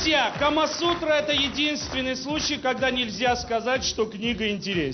Друзья, Камасутра это единственный случай, когда нельзя сказать, что книга интересна.